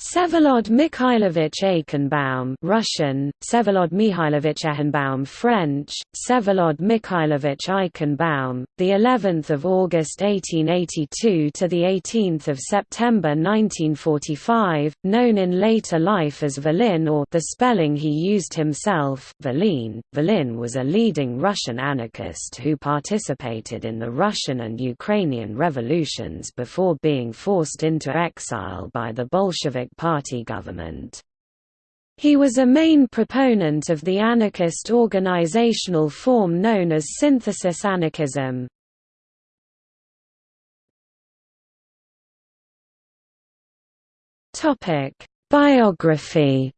Vsevolod Mikhailovich Eichenbaum Russian, Vsevolod Mikhailovich Eichenbaum French, Vsevolod Mikhailovich Eichenbaum, the 11th of August 1882 to the 18th of September 1945, known in later life as Volin or the spelling he used himself, Volin. Volin was a leading Russian anarchist who participated in the Russian and Ukrainian revolutions before being forced into exile by the Bolshevik Party government. He was a main proponent of the anarchist organizational form known as synthesis anarchism. Biography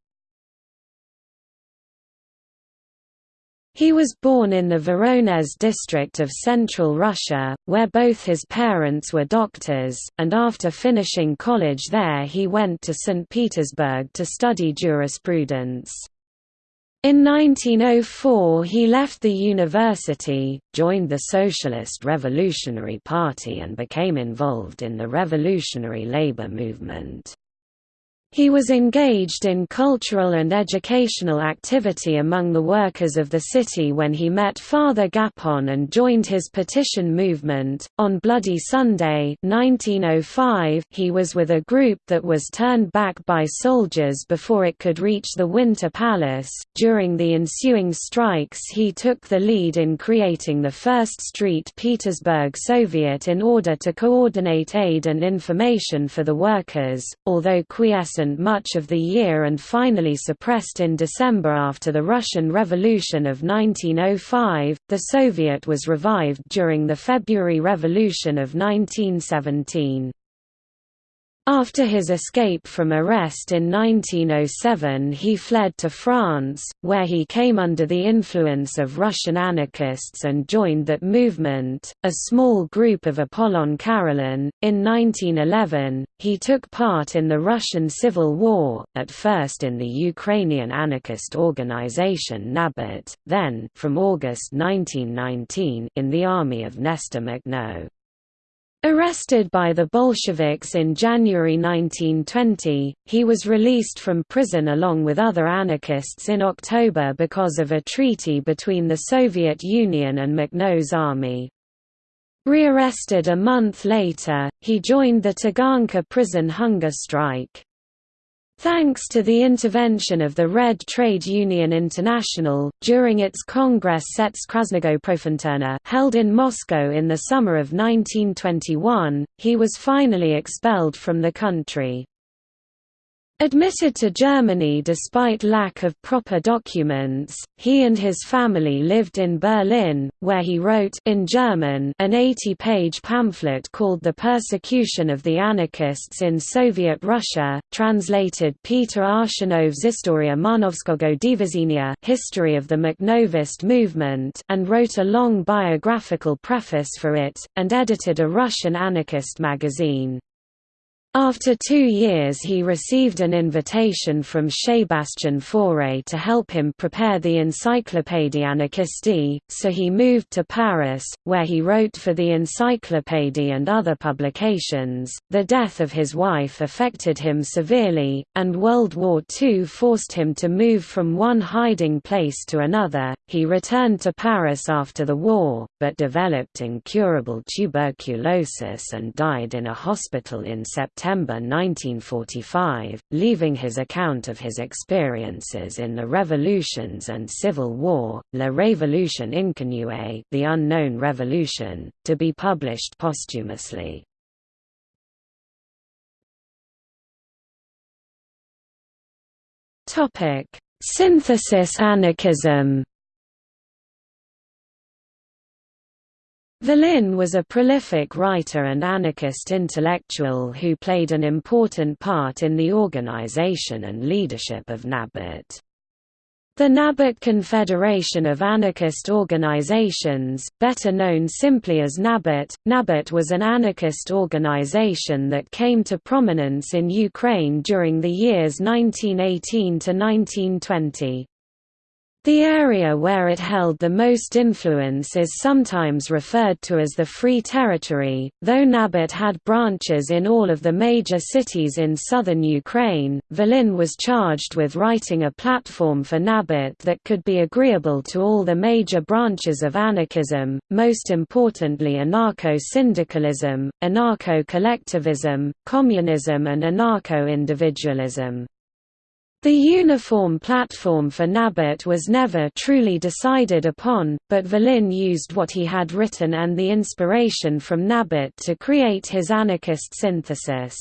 He was born in the Voronezh district of central Russia, where both his parents were doctors, and after finishing college there he went to St. Petersburg to study jurisprudence. In 1904 he left the university, joined the Socialist Revolutionary Party and became involved in the revolutionary labor movement. He was engaged in cultural and educational activity among the workers of the city when he met Father Gapon and joined his petition movement. On Bloody Sunday 1905, he was with a group that was turned back by soldiers before it could reach the Winter Palace. During the ensuing strikes, he took the lead in creating the First Street Petersburg Soviet in order to coordinate aid and information for the workers, although quiescent much of the year and finally suppressed in December after the Russian Revolution of 1905. The Soviet was revived during the February Revolution of 1917. After his escape from arrest in 1907 he fled to France, where he came under the influence of Russian anarchists and joined that movement, a small group of Apollon Karelin. In 1911, he took part in the Russian Civil War, at first in the Ukrainian anarchist organization Nabat, then from August 1919 in the army of Nestor Makhno. Arrested by the Bolsheviks in January 1920, he was released from prison along with other anarchists in October because of a treaty between the Soviet Union and Makhno's army. Rearrested a month later, he joined the Taganka prison hunger strike. Thanks to the intervention of the Red Trade Union International, during its Congress Sets Krasnogo held in Moscow in the summer of 1921, he was finally expelled from the country. Admitted to Germany despite lack of proper documents, he and his family lived in Berlin, where he wrote in German an 80-page pamphlet called The Persecution of the Anarchists in Soviet Russia, translated Peter Arshinov's Historia Manovskogo Divizinia History of the Makhnovist Movement and wrote a long biographical preface for it, and edited a Russian anarchist magazine. After two years he received an invitation from Sebastian Faure to help him prepare the Encyclopédie Anarchiste, so he moved to Paris, where he wrote for the Encyclopédie and other publications. The death of his wife affected him severely, and World War II forced him to move from one hiding place to another. He returned to Paris after the war, but developed incurable tuberculosis and died in a hospital in September September 1945, leaving his account of his experiences in the revolutions and civil war, La Révolution Inconnue The Unknown Revolution, to be published posthumously. Synthesis anarchism Volin was a prolific writer and anarchist intellectual who played an important part in the organization and leadership of Nabat. The Nabat Confederation of Anarchist Organizations, better known simply as Nabat, Nabat was an anarchist organization that came to prominence in Ukraine during the years 1918 to 1920. The area where it held the most influence is sometimes referred to as the Free Territory, though Nabat had branches in all of the major cities in southern Ukraine. Volin was charged with writing a platform for Nabat that could be agreeable to all the major branches of anarchism, most importantly anarcho-syndicalism, anarcho-collectivism, communism and anarcho-individualism. The uniform platform for Nabat was never truly decided upon, but Volin used what he had written and the inspiration from Nabat to create his anarchist synthesis.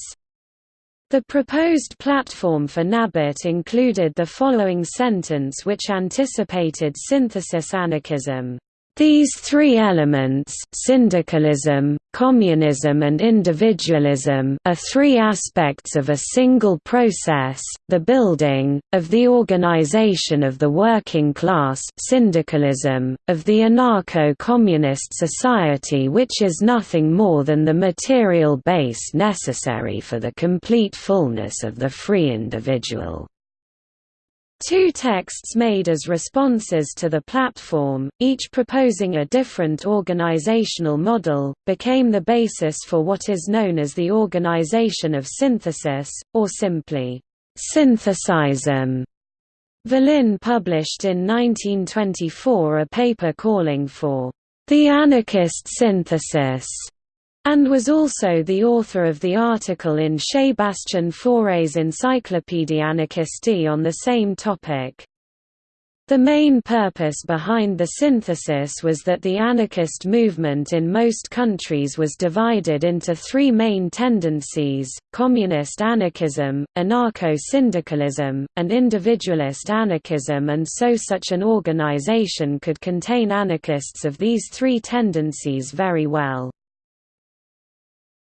The proposed platform for Nabat included the following sentence which anticipated synthesis anarchism. These three elements syndicalism, communism and individualism are three aspects of a single process, the building, of the organization of the working class syndicalism, of the anarcho-communist society which is nothing more than the material base necessary for the complete fullness of the free individual. Two texts made as responses to the platform, each proposing a different organizational model, became the basis for what is known as the Organization of Synthesis, or simply, Synthesism. Volin published in 1924 a paper calling for the anarchist synthesis and was also the author of the article in Sébastien Fauré's Encyclopédie anarchiste on the same topic. The main purpose behind the synthesis was that the anarchist movement in most countries was divided into three main tendencies, communist anarchism, anarcho-syndicalism, and individualist anarchism and so such an organization could contain anarchists of these three tendencies very well.